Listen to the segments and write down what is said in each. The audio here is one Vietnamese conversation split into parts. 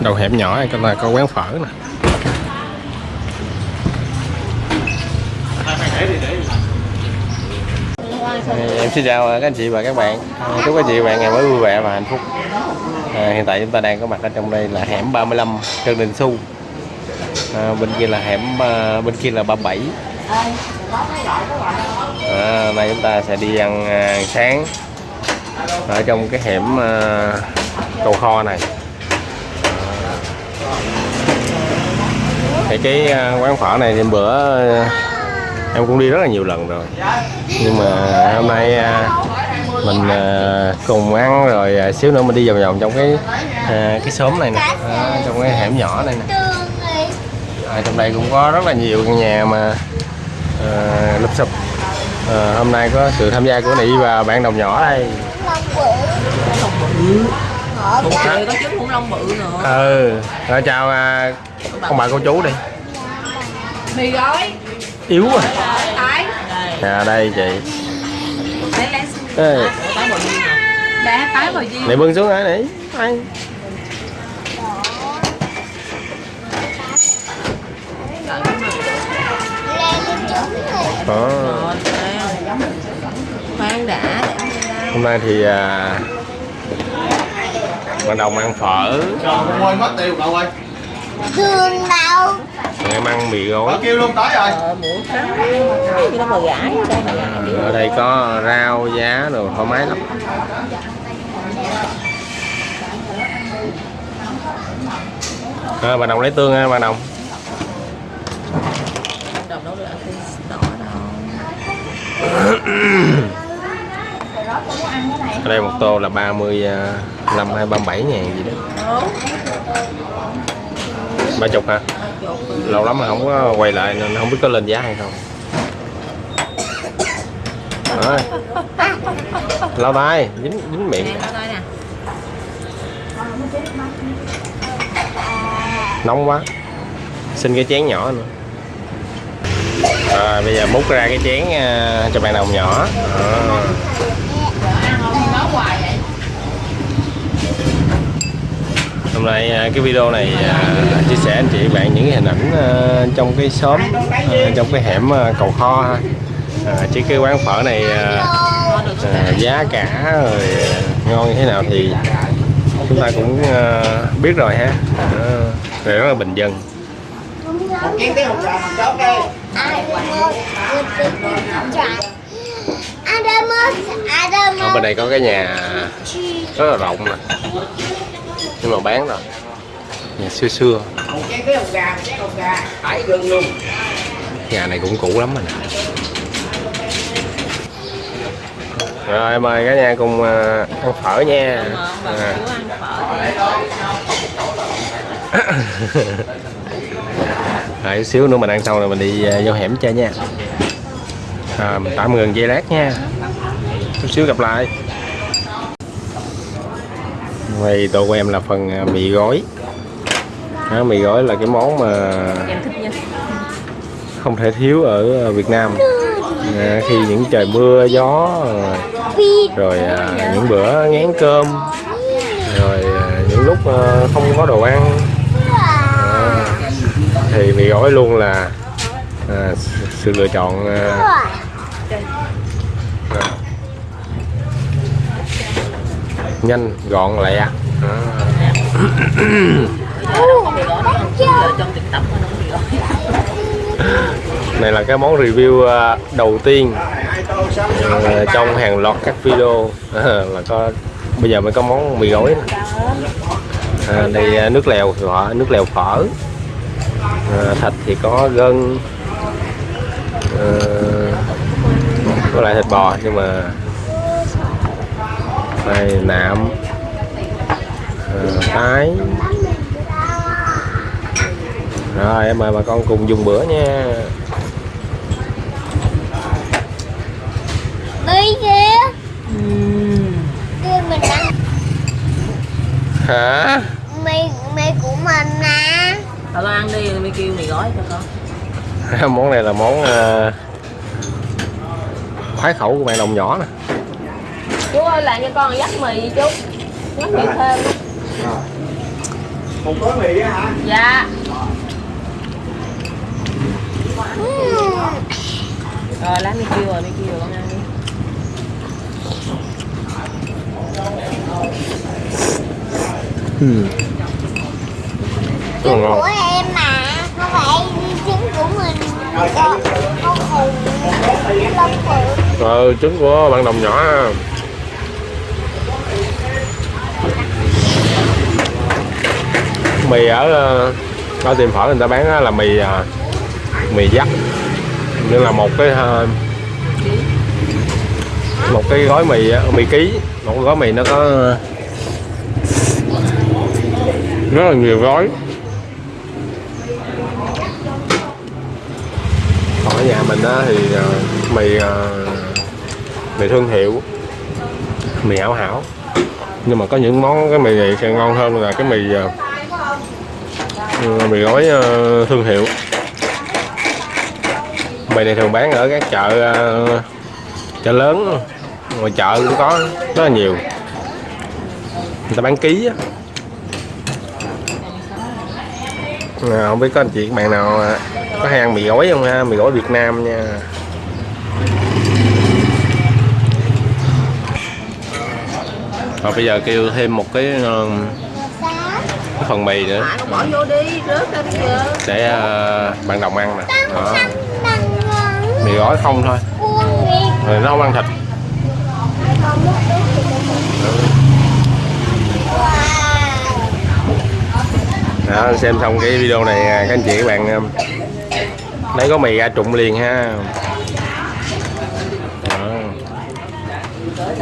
đầu hẻm nhỏ này cái là có quán phở nè. Em xin chào các anh chị và các bạn. À, chúc các chị và bạn ngày mới vui vẻ và hạnh phúc. À, hiện tại chúng ta đang có mặt ở trong đây là hẻm 35 Trần Đình Xu. À, bên kia là hẻm à, bên kia là 37 à, nay chúng ta sẽ đi ăn à, sáng ở trong cái hẻm à, cầu kho này. Thì cái à, quán phở này thì bữa à, em cũng đi rất là nhiều lần rồi. Nhưng mà hôm nay à, mình cùng ăn rồi xíu nữa mình đi vòng vòng trong cái cái xóm này nè trong cái hẻm nhỏ này nè. À, trong đây cũng có rất là nhiều căn nhà mà à, lụp sụp à, hôm nay có sự tham gia của Nị và bạn đồng nhỏ đây. Một trời có trứng khủng long bự nữa. Ừ. Rồi chào à, ông bà cô chú đi. Mì gói. Yếu à Tái à đây chị. Ê, này bưng xuống hả nỉ ăn Rồi Khoan đã. Hôm nay thì à, bạn đồng ăn phở. Trời ơi mất tiêu cậu ơi. Thương đâu em ăn mì gói. Kêu luôn tới rồi. Ờ nó gãi ở đây có rau giá đồ thoải mái lắm. À, bà đồng lấy tương ha bà đồng. Đồng đâu được ăn cái đỏ đâu ở đây một tô là 35 hay 37 ngàn gì đó. Ba chục hả? Lâu lắm mà không có quay lại nên không biết có lên giá hay không. Rồi. lau tay, dính dính miệng. Nóng quá. Xin cái chén nhỏ nữa. Rồi, bây giờ múc ra cái chén à, cho bạn đồng nhỏ. À. hôm nay à, cái video này à, chia sẻ anh chị bạn những cái hình ảnh à, trong cái xóm trong cái hẻm cầu kho ha. À, chứ cái quán phở này à, giá cả rồi ngon như thế nào thì chúng ta cũng à, biết rồi ha. À, rất là bình dân. Ở bên đây có cái nhà rất là rộng nè nhưng mà bán rồi nhà xưa xưa. Nhà này cũng cũ lắm rồi nè. Rồi mời cả nhà cùng à, ăn phở nha. À. rồi chút xíu nữa mình ăn xong rồi mình đi à, vô hẻm chơi nha. À, mình tạm ngừng giây lát nha. Chút xíu gặp lại đây tô của em là phần à, mì gói. Đó, mì gói là cái món mà không thể thiếu ở Việt Nam. À, khi những trời mưa gió rồi, rồi à, những bữa ngán cơm rồi à, những lúc à, không có đồ ăn. À, thì mì gói luôn là à, sự- lựa chọn à, à, nhanh gọn lẹ à. Mì gói nó không giờ trong tiktok nó nhanh gọn gói này là cái món review à, đầu tiên à, trong hàng loạt các video. Là có bây giờ mới có món mì gói à, đây à, nước lèo họ nước lèo phở. À, thịt thì có gân. À, có lại thịt bò nhưng mà đây nạm à, tái. Rồi em mời bà con cùng dùng bữa nha. Đi kìa Đưa mình ăn. Hả? Mì mì của mình nè. Tao lo ăn đi mới kêu mì gói cho con. Món này là món à, khoái khẩu của bạn đồng nhỏ nè Chú ơi làm cho con dắt mì chú. Dắt mì thêm. Một gói mì á hả? Dạ. Rồi. Lấy mi kêu rồi mi kêu rồi con ăn đi. Ừ. Trứng của em mà Không phải trứng của mình. Con con hùng Lông phượng ờ, trứng của bạn đồng nhỏ ha mì ở ờ, ở tiệm phở người ta bán là mì ờ, mì dắt. Như là một cái ờ, một cái gói mì mì ký. Một gói mì nó có rất là nhiều gói. Còn ở nhà mình á thì mì mì thương hiệu, mì hảo hảo nhưng mà có những món cái mì này sẽ ngon hơn là cái mì ờ, mì gói ờ, thương hiệu. Mì này thường bán ở các chợ ờ, chợ lớn ngoài chợ cũng có rất là nhiều. Người ta bán ký á. À, không biết có anh chị các bạn nào có hay ăn mì gói không ha? Mì gói Việt Nam nha. Rồi bây giờ kêu thêm một cái, ờ, cái phần mì nữa. Bỏ vô đi rớt để ờ, bạn đồng ăn nè. Đó. Mì. Gói không thôi. Rồi nó không ăn thịt. Đó xem xong cái video này à, các anh chị các bạn um, lấy có mì ra trụng liền ha. Đó.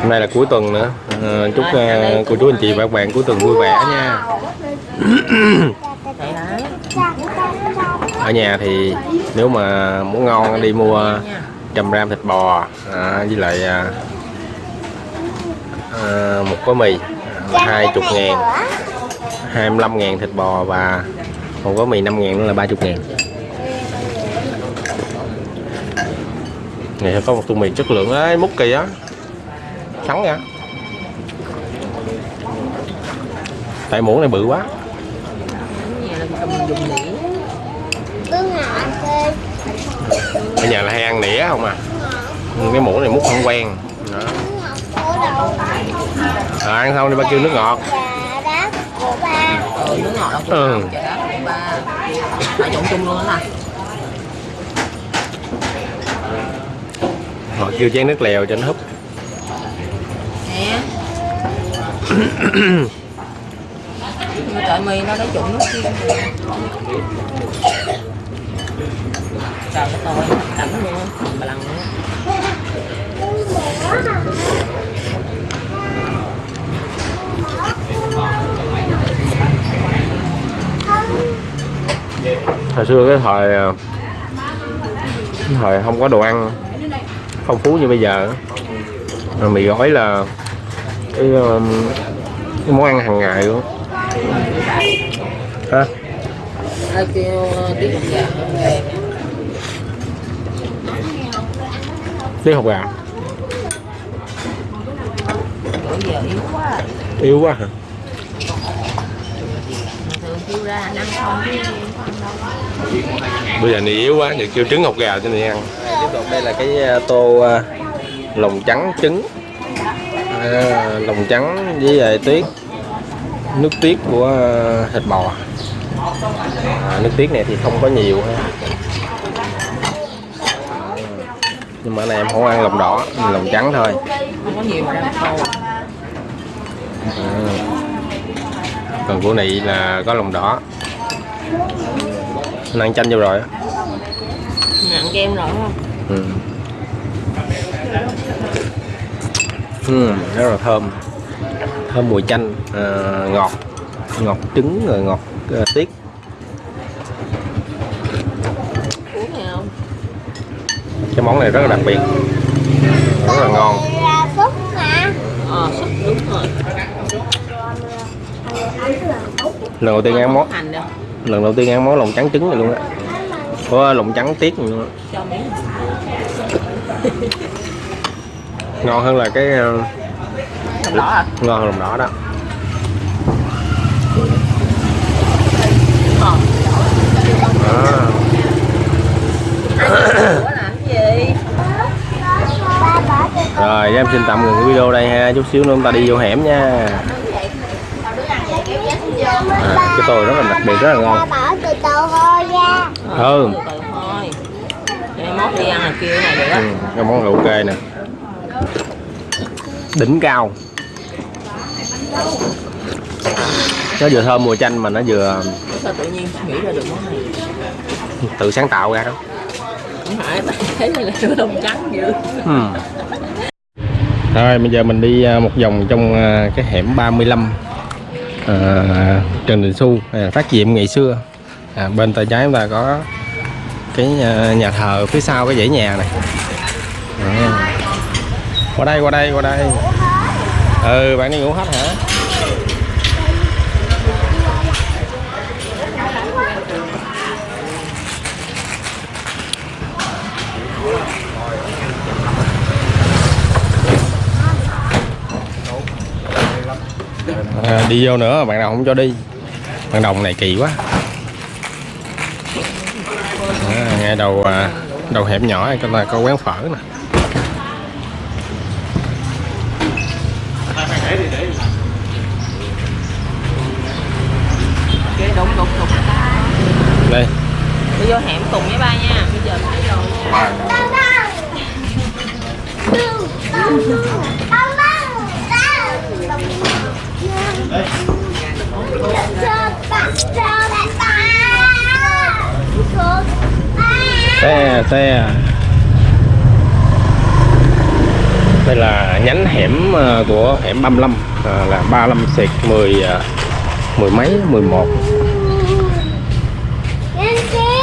hôm nay là cuối tuần nữa Ờ, chúc à, cô chú anh chị và các bạn cuối tuần vui vẻ nha. Đấy ở nhà thì nếu mà muốn ngon đi mua trăm gram thịt bò à, với lại à, à, một gói mì hai chục ngàn. 25 ngàn thịt bò và một gói mì 5 ngàn nữa là 30 ngàn. Này có một tô mì chất lượng ấy múc kỳ á. Trắng nha tại muỗng này bự quá. Ở nhà là hay ăn nĩa không à? Cái muỗng này múc không quen. Đó. À, ăn xong đi ba kêu nước ngọt. Ừ, nước ngọt Ừ. ba phải trộn chung luôn nè họ kêu chén nước lèo cho nó húp. Nè nhưng trời mì nó lấy trộn nước chiên sao cái tôi cảnh luôn. Mà lần luôn. Hồi xưa cái thời à, cái thời không có đồ ăn phong phú như bây giờ mì gói là cái, um, cái món ăn hàng ngày luôn cục gà? Tiếng học gà? Bữa giờ yếu quá yếu quá hả? Bây giờ này yếu quá giờ kêu trứng hột gà cho này ăn. Tiếp tục đây là cái à, tô à, lòng trắng trứng. À, lòng trắng với lại tuyết nước tuyết của à, thịt bò. À, nước tuyết này thì không có nhiều. Ha nhưng mà này em không ăn lòng đỏ lòng trắng thôi. Không có nhiều mà đang khô à. còn của này là có lòng đỏ. Anh ăn chanh vô rồi á. Nặng kem rồi không? Ừ. Ừ, rất là thơm thơm mùi chanh à, ngọt ngọt trứng rồi ngọt à, tiết. Cái món này rất là đặc biệt rất là ngon. Ờ súp đúng rồi. Lần đầu tiên ăn món lần đầu tiên ăn món lòng trắng trứng này luôn á. Có lòng trắng tiết này luôn ngon hơn là cái ờ, đỏ hả ngon hơn lòng đỏ đó. Ờ. À. Rồi em xin tạm ngừng video đây ha. Chút xíu nữa chúng ta đi vô hẻm nha. À, cái tôi rất là đặc biệt rất là ngon. Ừ. Mốt đi ăn ừ, món là ok nè. Đỉnh cao nó vừa thơm mùi chanh mà nó vừa sao tự nhiên nghĩ ra được món này? tự sáng tạo ra đó. Không phải thấy là cái đông trắng dữ. Ừ. rồi bây giờ mình đi à, một vòng trong à, cái hẻm 35 à, Trần Đình Xu à, phát diệm ngày xưa. À, bên tay trái chúng ta có cái à, nhà thờ phía sau cái dãy nhà này. À. qua đây qua đây qua đây ừ bạn đi ngủ hết hả? À, đi vô nữa bạn nào không cho đi. Bạn đồng này kỳ quá. À, ngay đầu à, đầu hẻm nhỏ này là có quán phở nè cái đúng đúng đúng đây đi vô hẻm cùng với ba nha. Bây giờ phải rồi. Băng xe xe. Đây là nhánh hẻm ờ, của hẻm 35 à, là 35 xịt 10 mười mấy 11 Bên kia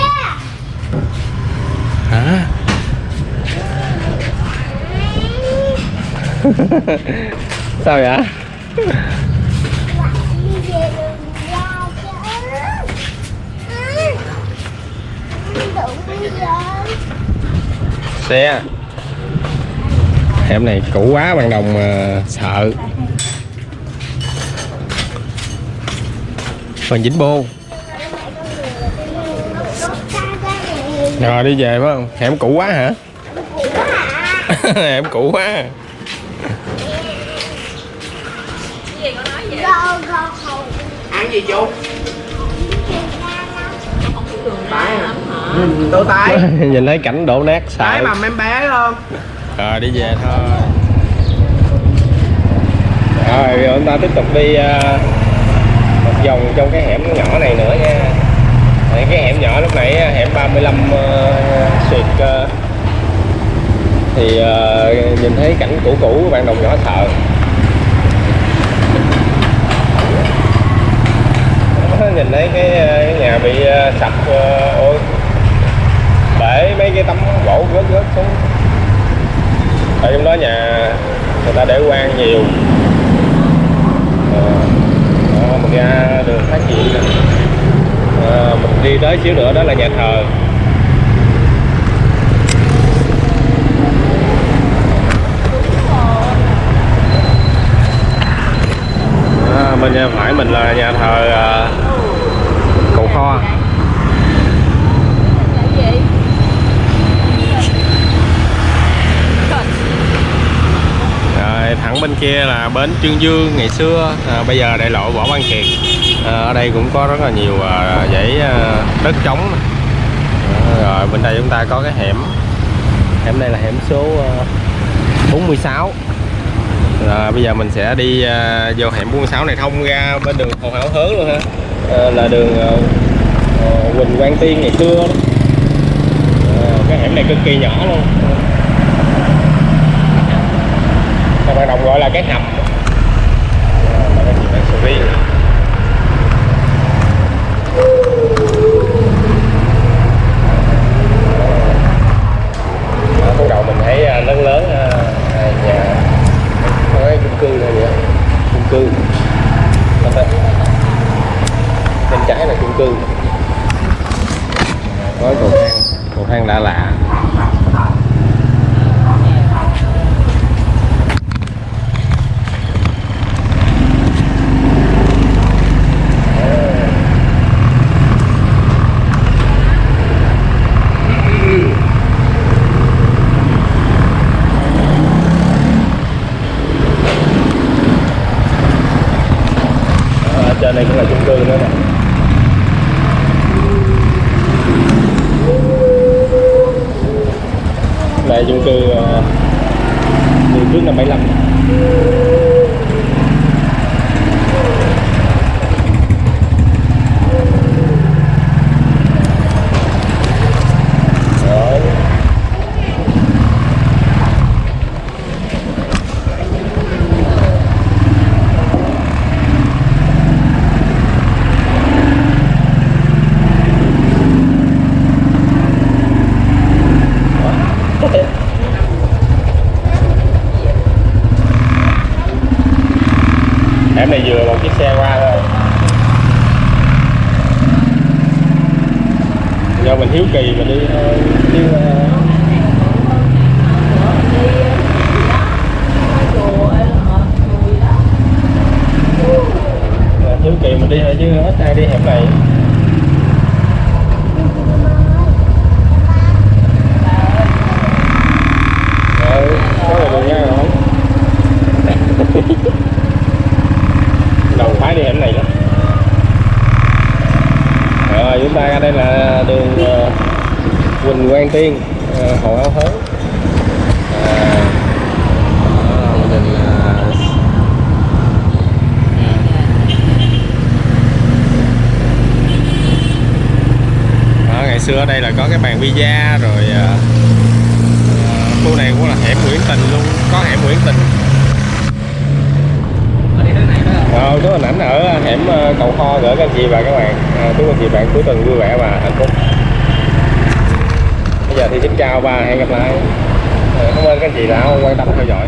hả sao vậy? Xe. Em này cũ quá, bằng đồng mà sợ. Phần dính bô. Rồi đi về phải không? Hẻm cũ quá hả? Hẻm cũ quá. Ăn gì chú? Tái hả ừ, tô tái. Nhìn thấy cảnh đổ nát tái sợ mà em bé không? Rồi đi về thôi. Rồi rồi chúng ta tiếp tục đi à, một vòng trong cái hẻm nhỏ này nữa nha Đấy, cái hẻm nhỏ lúc nãy ờ, hẻm 35 uh, xuyệt uh, thì uh, nhìn thấy cảnh cũ cũ bạn đồng nhỏ sợ ờ, nhìn thấy cái, cái nhà bị uh, sập uh, ôi bể mấy cái tấm gỗ rớt rớt xuống. Ở trong đó nhà người ta để quan nhiều Ờ, đó, mình ra đường phát triển à, mình đi tới xíu nữa đó là nhà thờ. À, bên nhà phải mình là nhà thờ à, cầu kho Rồi, thẳng bên kia là bến Trương Dương ngày xưa. À, bây giờ đại lộ Võ Văn Kiệt. À, ở đây cũng có rất là nhiều à, dãy à, đất trống. À, rồi bên đây chúng ta có cái hẻm. Hẻm đây là hẻm số à, 46 rồi bây giờ mình sẽ đi à, vô hẻm 46 này thông ra bên đường Hồ Hảo Hớn luôn ha. À, là đường à, à, Quỳnh Quang Tiên ngày xưa đó. À, cái hẻm này cực kỳ nhỏ luôn các bạn đồng gọi là cái hầm. Là cái gì đó sầu riêng Ở ban đầu mình thấy à, lớn lớn à, à, nhà có cái chung cư này vậy chung cư Đó đây. bên trái là chung cư có cái cầu thang cầu thang lạ lạ bên đây cũng là chung cư nữa nè. Đây chung cư ờ, từ trước năm 75 Rồi. em này vừa một chiếc xe qua thôi do mình hiếu kỳ mình đi thôi chứ ờ, ờ, hiếu kỳ mình đi thôi chứ ít ai đi hẻm này Ờ, có là đường ngang rồi đầu phái đi hẻm này lắm rồi chúng ta ra đây là đường ờ, Quỳnh Quang Tiên ờ, Hồ Áo Hớn à, đó, mình định là đó, ngày xưa ở đây là có cái bàn pizza rồi ờ, ờ, khu này cũng là hẻm Nguyễn Tình luôn có hẻm Nguyễn Tình. Ờ, chú hình ảnh ở hẻm ờ, cầu kho gửi các anh chị và các bạn. À, chúc anh chị bạn cuối tuần vui vẻ và hạnh phúc. Bây giờ thì xin chào và hẹn gặp lại. Cảm ơn các anh chị đã quan tâm theo dõi.